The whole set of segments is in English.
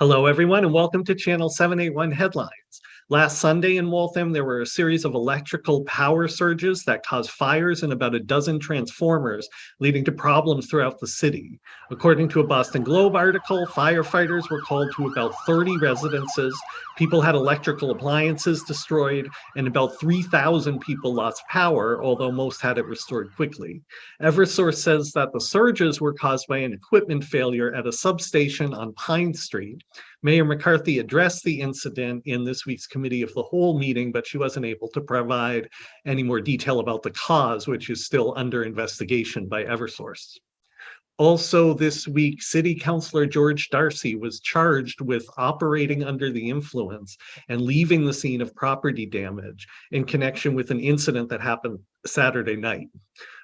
Hello, everyone, and welcome to Channel 781 Headlines. Last Sunday in Waltham, there were a series of electrical power surges that caused fires in about a dozen transformers, leading to problems throughout the city. According to a Boston Globe article, firefighters were called to about 30 residences. People had electrical appliances destroyed, and about 3,000 people lost power, although most had it restored quickly. Eversource says that the surges were caused by an equipment failure at a substation on Pine Street. Mayor McCarthy addressed the incident in this week's committee of the whole meeting, but she wasn't able to provide any more detail about the cause, which is still under investigation by Eversource. Also this week, City Councilor George Darcy was charged with operating under the influence and leaving the scene of property damage in connection with an incident that happened Saturday night.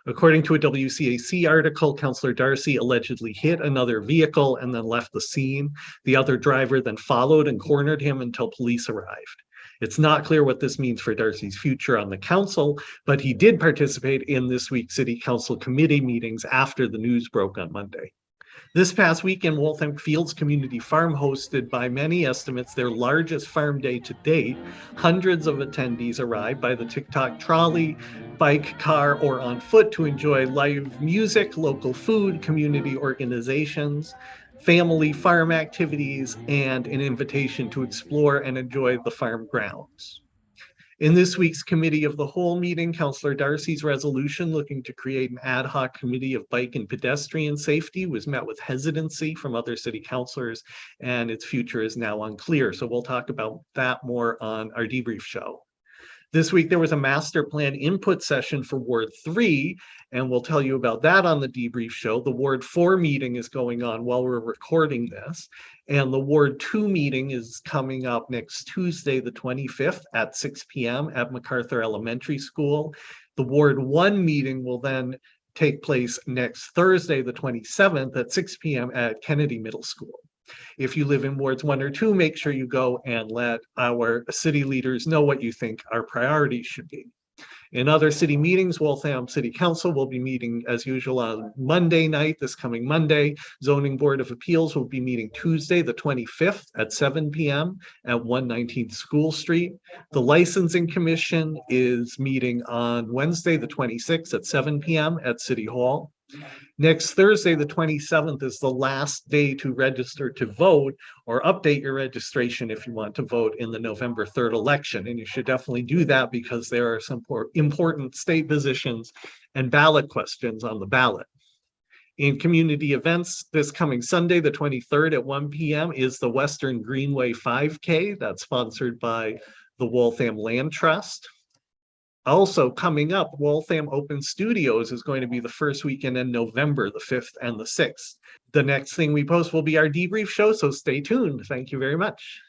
According to a WCAC article, Councillor Darcy allegedly hit another vehicle and then left the scene. The other driver then followed and cornered him until police arrived. It's not clear what this means for Darcy's future on the council, but he did participate in this week's city council committee meetings after the news broke on Monday. This past weekend, Waltham Fields Community Farm hosted by many estimates their largest farm day to date. Hundreds of attendees arrived by the TikTok trolley, bike, car, or on foot to enjoy live music, local food, community organizations, family farm activities, and an invitation to explore and enjoy the farm grounds. In this week's committee of the whole meeting, Councillor Darcy's resolution looking to create an ad hoc committee of bike and pedestrian safety was met with hesitancy from other city councilors and its future is now unclear. So we'll talk about that more on our debrief show. This week, there was a master plan input session for Ward 3, and we'll tell you about that on the debrief show. The Ward 4 meeting is going on while we're recording this, and the Ward 2 meeting is coming up next Tuesday, the 25th at 6 p.m. at MacArthur Elementary School. The Ward 1 meeting will then take place next Thursday, the 27th at 6 p.m. at Kennedy Middle School. If you live in wards one or two, make sure you go and let our city leaders know what you think our priorities should be. In other city meetings, Waltham City Council will be meeting as usual on Monday night, this coming Monday. Zoning Board of Appeals will be meeting Tuesday, the 25th at 7 p.m. at 119th School Street. The Licensing Commission is meeting on Wednesday, the 26th at 7 p.m. at City Hall. Next Thursday, the 27th, is the last day to register to vote or update your registration if you want to vote in the November 3rd election. And you should definitely do that because there are some important state positions and ballot questions on the ballot. In community events, this coming Sunday, the 23rd at 1 p.m. is the Western Greenway 5K. That's sponsored by the Waltham Land Trust. Also coming up, Waltham Open Studios is going to be the first weekend in November, the 5th and the 6th. The next thing we post will be our debrief show, so stay tuned. Thank you very much.